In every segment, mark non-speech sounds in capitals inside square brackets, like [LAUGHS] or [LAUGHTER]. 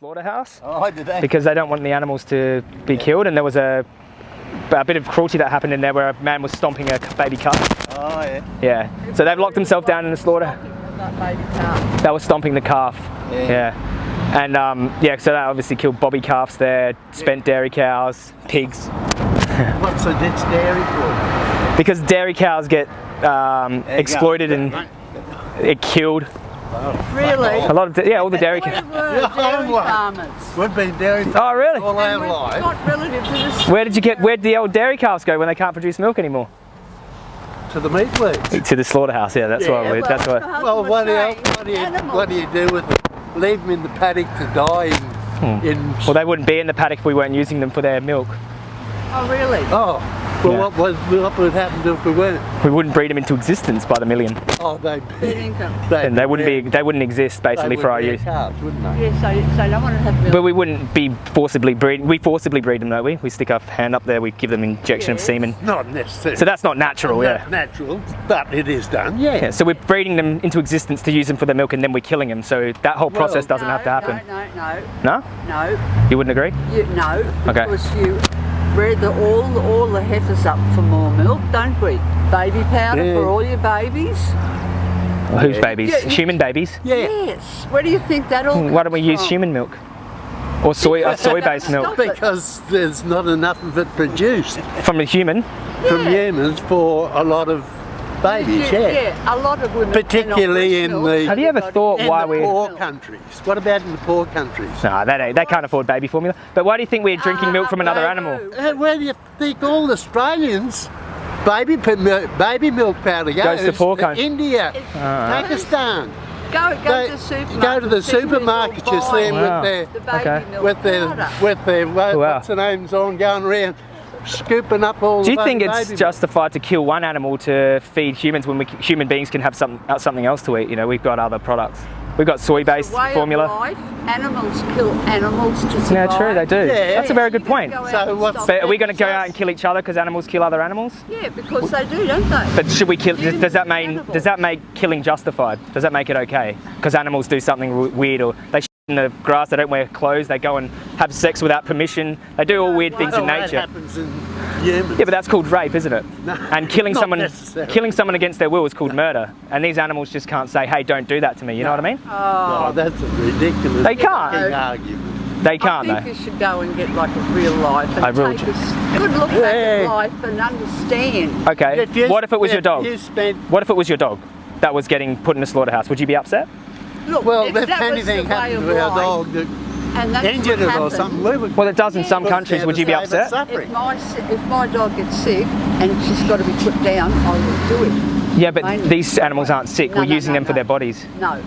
slaughterhouse Oh, did they? because they don't want the animals to be killed. And there was a, a bit of cruelty that happened in there where a man was stomping a baby calf. Oh, yeah. Yeah. So they've locked themselves down in the slaughter. That baby calf. That was stomping the calf. Yeah. Yeah. And um, yeah, so that obviously killed bobby calves there, spent dairy cows, pigs. What's the ditch dairy for? Because dairy cows get um, exploited and it killed Really? a lot of yeah all the dairy We cows. were Yeah, dairy farmers. We've been dairy Oh really? all our And we've life. got relatives in this. Where did you get? Where would the old dairy calves go when they can't produce milk anymore? To the meat leagues. To the slaughterhouse. Yeah, that's Yeah, why. We, that's why. Well, what do, you, what, do you, what do you do with them? Leave them in the paddock to die in... in Hmm. Well, they wouldn't be in the paddock if we weren't using them for their milk. Oh, really? oh, well, Yeah. what, would, what would happen if we weren't? We wouldn't breed them into existence by the million. Oh, they'd be... Good income. They'd And they wouldn't be. They wouldn't exist they basically would for our rare use. calves, wouldn't they? Yeah, so, so no one would have. But we wouldn't be forcibly breed. We forcibly breed them, don't we? We stick our hand up there. We give them injection of semen. Not necessarily. So that's not natural. Yeah. Natural, but it is done, yeah. Yeah, so we're breeding them into existence to use them for their milk and then we're killing them. So that whole process Well- doesn't no, have to happen. No, no, No? no, no. You wouldn't agree? You, no, Okay. because you bred the, all, all the heifers up for more milk, don't we? Baby powder Yeah. for all your babies. Well, whose babies? Yeah, Human babies? Yeah. Yes. Where do you think that all Why don't we comes use from? human milk? Or soy, uh, soy-based milk Stop it. Because there's not enough of it produced from a human? from humans for a lot of babies, yeah, yeah. yeah, a lot of women. Particularly in the- Have you ever thought In why the we? poor countries. What about in the poor countries? No, they don't. They can't afford baby formula. But why do you think we're drinking Ah, milk from another animal? do. Uh, where do you think all Australians baby baby milk powder goes? Goes to poor countries. India, Ah. Pakistan. Go, go They- to the supermarket. go to the supermarket, you see them Wow. with their The baby Okay. milk with their with their Wow. what's the names on going around scooping up all. Do you think it's milk. justified to kill one animal to feed humans when we, human beings can have some, uh, something else to eat? You know, we've got other products. We've got soy-based formula. Of life, animals kill animals to survive. Yeah, true, they do. Yeah. That's a very good point. Go So what's- But are we going to go out and kill each other because animals kill other animals? Yeah, because they do, don't they? But should we kill? Does, does that mean? Animals. Does that make killing justified? Does that make it okay? Because animals do something weird, or they shit in the grass, they don't wear clothes, they go and have sex without permission. They do all weird things Well, in that nature. happens in humans. Yeah, but that's called rape, isn't it? No, and [LAUGHS] killing not someone, killing someone against their will is called murder. And these animals just can't say, "Hey, don't do that to me." You know what I mean? Oh, that's a ridiculous. They can't. argument. They can't I think though. you should go and get like a real life and I will take ju- a s- good look back at Yeah. life and understand. Okay. If you- what if it was your dog? You spent What if it was your dog that was getting put in a slaughterhouse? Would you be upset? Look, well, if if that anything the way happened to our life, dog that and that's injured it or something, we would. Well, it does in some countries. Would you be upset? If my, if my dog gets sick and she's got to be put down, I will do it. Yeah, but Mainly. these animals aren't sick. No, We're no, using no, them for their bodies. No.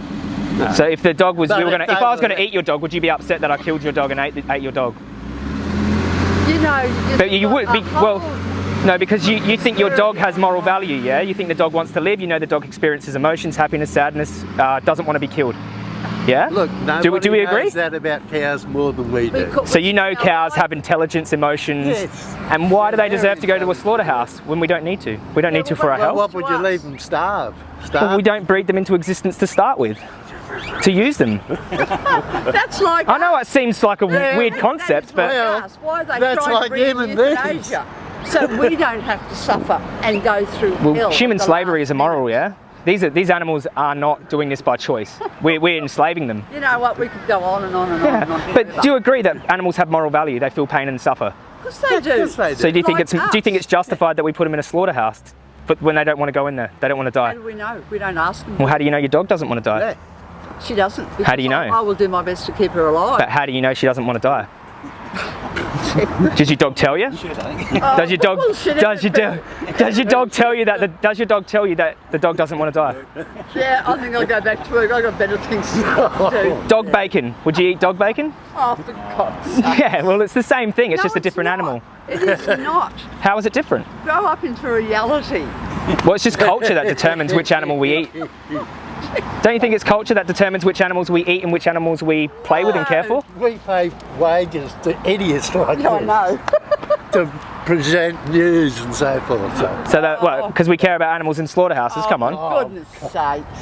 So if the dog was, But we were if gonna, if I was going to eat your dog, would you be upset that I killed your dog and ate, ate your dog? You know, you But you would a be well. Whole- No, because you, you think your dog has moral value, yeah? You think the dog wants to live. You know the dog experiences emotions, happiness, sadness, uh, doesn't want to be killed. Yeah. Look, do, we- do we agree? knows that about cows more than we do. So you know cows have intelligence, emotions, Yes. and why do they deserve to go to a slaughterhouse when we don't need to? We don't need to for our well, Well, health. what would you leave them starve? Starve? Well, we don't breed them into existence to start with. To use them. [LAUGHS] That's like I know it seems like a Yeah, weird concept, but Well. Why are they that's like to bring human euthanasia? So we don't have to suffer and go through Well, hell. human slavery is immoral, minute. yeah? These, are, these animals are not doing this by choice. [LAUGHS] We're, we're enslaving them. You know what? We could go on and on and on and on. Yeah. But do you agree that animals have moral value? They feel pain and suffer. Of course they do. course they do. So do you think Like it's do you think it's justified that we put them in a slaughterhouse, but when they don't want to go in there, they don't want to die? How die? do we know? We don't ask them. Well, how do you know your dog doesn't want to die? Yeah. She doesn't. How do you know? I, I will do my best to keep her alive. But how do you know she doesn't want to die? [LAUGHS] Did your dog tell you? Oh, [LAUGHS] Does your oh, dog does your dog does your dog tell you that the, does your dog tell you that the dog doesn't want to die? Yeah, I think I'll go back to work. I've got better things to do. Dog bacon. Would you eat dog bacon? Oh, for God's [LAUGHS] sake. Yeah, well it's the same thing. It's No, just a different not. animal. It is not. How is it different? Grow up into reality. Well, it's just culture that determines which animal we eat. Don't you think it's culture that determines which animals we eat and which animals we play with and care for? We pay wages to idiots [LAUGHS] like Yeah, I this know. [LAUGHS] to present news and so forth. So. So that, well, because we care about animals in slaughterhouses. Come on. For goodness sakes.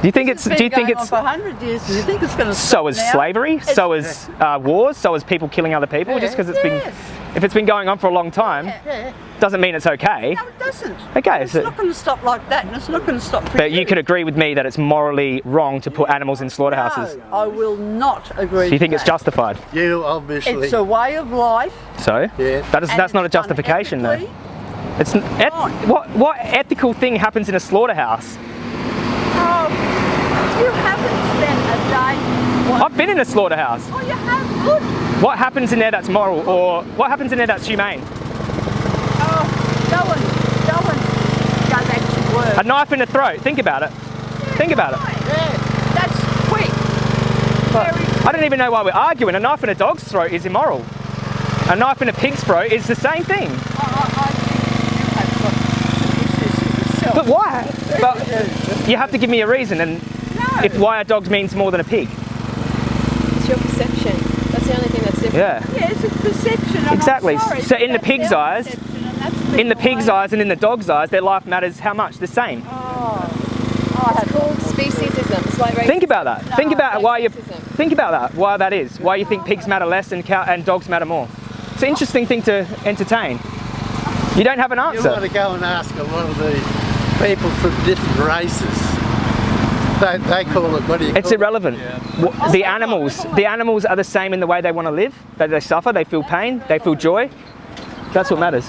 Do you think it's? It's Do you been think it's? for hundred years? Do you think it's going to So is slavery. So is uh, wars. So is people killing other people. Just because it's Yes. been, if it's been going on for a long time, Yeah. doesn't mean it's okay. No, it doesn't. Okay, It's so- not going to stop like that, and it's not going to stop. For But you could agree with me that it's morally wrong to put animals in slaughterhouses. No, I will not agree. Do you think with it's justified? You obviously. It's a way of life. So Yeah. that is and that's not a justification though. ethically. It's n- eth- what what ethical thing happens in a slaughterhouse? Oh, you haven't spent a day. What? I've been in a slaughterhouse. Oh, you have. Good. What happens in there that's moral, or what happens in there that's humane? Oh, go and go and go back work. A knife in the throat. Think about it. Think about it. Yeah, that's quick. Very I don't even know why we're arguing. A knife in a dog's throat is immoral. A knife in a pig's throat is the same thing. I, I, I. But why? [LAUGHS] But you have to give me a reason, and no. if why a dog means more than a pig. It's your perception. That's the only thing that's different. Yeah. yeah, it's a perception. and I'm Exactly. sorry, So in the pig's eyes- perception, In the pig's way- eyes and in the dog's eyes, their life matters how much? The same. Oh, oh I It's called speciesism. It's like racism. Think about that. Think about it's why you racism. think about that. Why that is. Why you think pigs matter less and cow and dogs matter more. It's an interesting thing to entertain. You don't have an answer. You want answer. to go and ask a lot of the people from different races. They, they call it, what do you It's call it? irrelevant. The animals, the animals are the same in the way they want to live. That they suffer, they feel pain, they feel joy. That's what matters.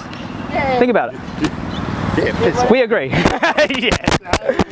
Think about it. Yeah, We agree. [LAUGHS] yeah. Uh,